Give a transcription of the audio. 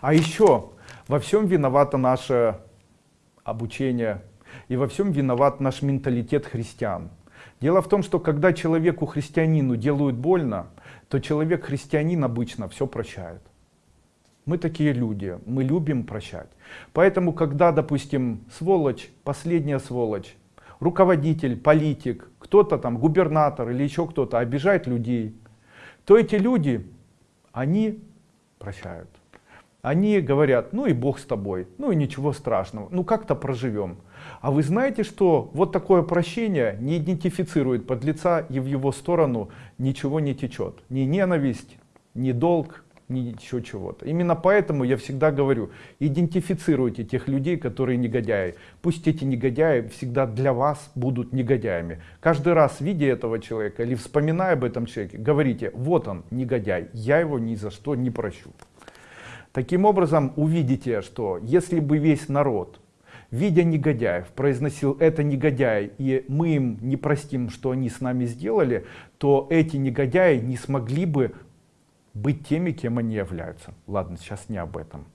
А еще во всем виновато наше обучение и во всем виноват наш менталитет христиан. Дело в том, что когда человеку христианину делают больно, то человек христианин обычно все прощает. Мы такие люди, мы любим прощать. Поэтому, когда, допустим, сволочь, последняя сволочь, руководитель, политик, кто-то там, губернатор или еще кто-то обижает людей, то эти люди, они прощают. Они говорят, ну и Бог с тобой, ну и ничего страшного, ну как-то проживем. А вы знаете, что вот такое прощение не идентифицирует подлеца и в его сторону ничего не течет. Ни ненависть, ни долг, ни еще чего-то. Именно поэтому я всегда говорю, идентифицируйте тех людей, которые негодяи. Пусть эти негодяи всегда для вас будут негодяями. Каждый раз, видя этого человека или вспоминая об этом человеке, говорите, вот он, негодяй, я его ни за что не прощу. Таким образом, увидите, что если бы весь народ, видя негодяев, произносил это негодяй, и мы им не простим, что они с нами сделали, то эти негодяи не смогли бы быть теми, кем они являются. Ладно, сейчас не об этом.